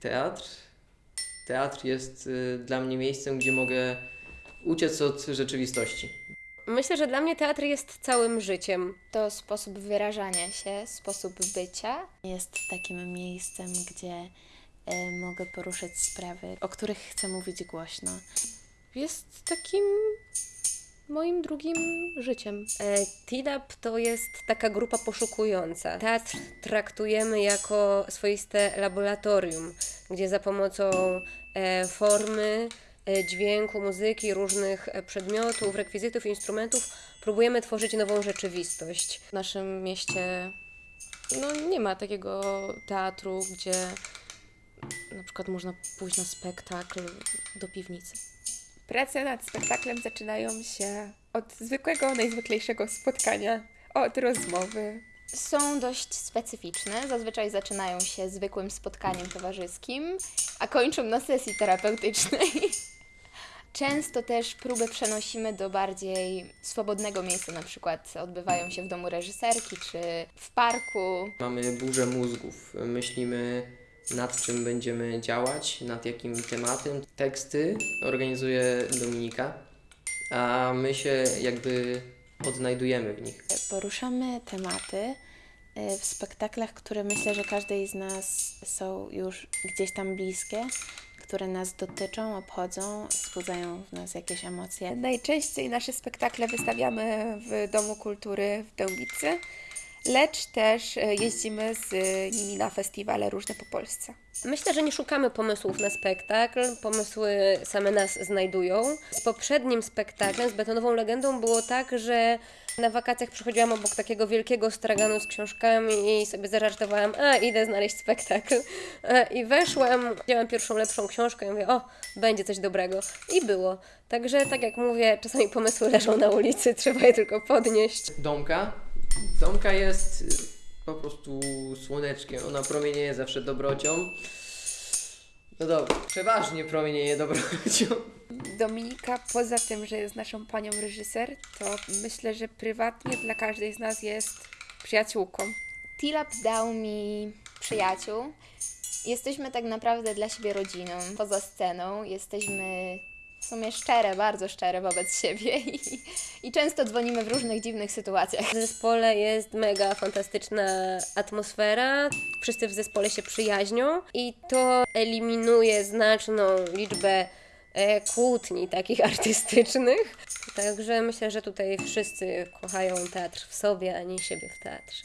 Teatr. Teatr jest y, dla mnie miejscem, gdzie mogę uciec od rzeczywistości. Myślę, że dla mnie teatr jest całym życiem. To sposób wyrażania się, sposób bycia. Jest takim miejscem, gdzie e, mogę poruszać sprawy, o których chcę mówić głośno. Jest takim moim drugim życiem. E, TIDAP to jest taka grupa poszukująca. Teatr traktujemy jako swoiste laboratorium, gdzie za pomocą e, formy, e, dźwięku, muzyki, różnych e, przedmiotów, rekwizytów, instrumentów próbujemy tworzyć nową rzeczywistość. W naszym mieście no, nie ma takiego teatru, gdzie na przykład można pójść na spektakl do piwnicy. Prace nad spektaklem zaczynają się od zwykłego, najzwyklejszego spotkania, od rozmowy. Są dość specyficzne. Zazwyczaj zaczynają się zwykłym spotkaniem towarzyskim, a kończą na sesji terapeutycznej. Często też próby przenosimy do bardziej swobodnego miejsca, na przykład odbywają się w domu reżyserki czy w parku. Mamy burzę mózgów. Myślimy nad czym będziemy działać, nad jakim tematem. Teksty organizuje Dominika, a my się jakby odnajdujemy w nich. Poruszamy tematy e, w spektaklach, które myślę, że każdej z nas są już gdzieś tam bliskie, które nas dotyczą, obchodzą, wzbudzają w nas jakieś emocje. Najczęściej nasze spektakle wystawiamy w Domu Kultury w Dębicy, lecz też e, jeździmy z nimi na festiwale różne po Polsce. Myślę, że nie szukamy pomysłów na spektakl, pomysły same nas znajdują. Z poprzednim spektaklem, z betonową legendą, było tak, że na wakacjach przychodziłam obok takiego wielkiego straganu z książkami i sobie zażartowałam, a idę znaleźć spektakl. E, I weszłam, wzięłam pierwszą lepszą książkę i mówię, o, będzie coś dobrego. I było. Także, tak jak mówię, czasami pomysły leżą na ulicy, trzeba je tylko podnieść. Domka. Domka jest y, po prostu słoneczkiem. Ona promienieje zawsze dobrocią. No dobra, przeważnie promienieje dobrocią. Dominika, poza tym, że jest naszą panią reżyser, to myślę, że prywatnie dla każdej z nas jest przyjaciółką. Tilap dał mi przyjaciół. Jesteśmy tak naprawdę dla siebie rodziną. Poza sceną jesteśmy w sumie szczere, bardzo szczere wobec siebie i, i często dzwonimy w różnych dziwnych sytuacjach. W zespole jest mega fantastyczna atmosfera, wszyscy w zespole się przyjaźnią i to eliminuje znaczną liczbę e, kłótni takich artystycznych. Także myślę, że tutaj wszyscy kochają teatr w sobie, a nie siebie w teatrze.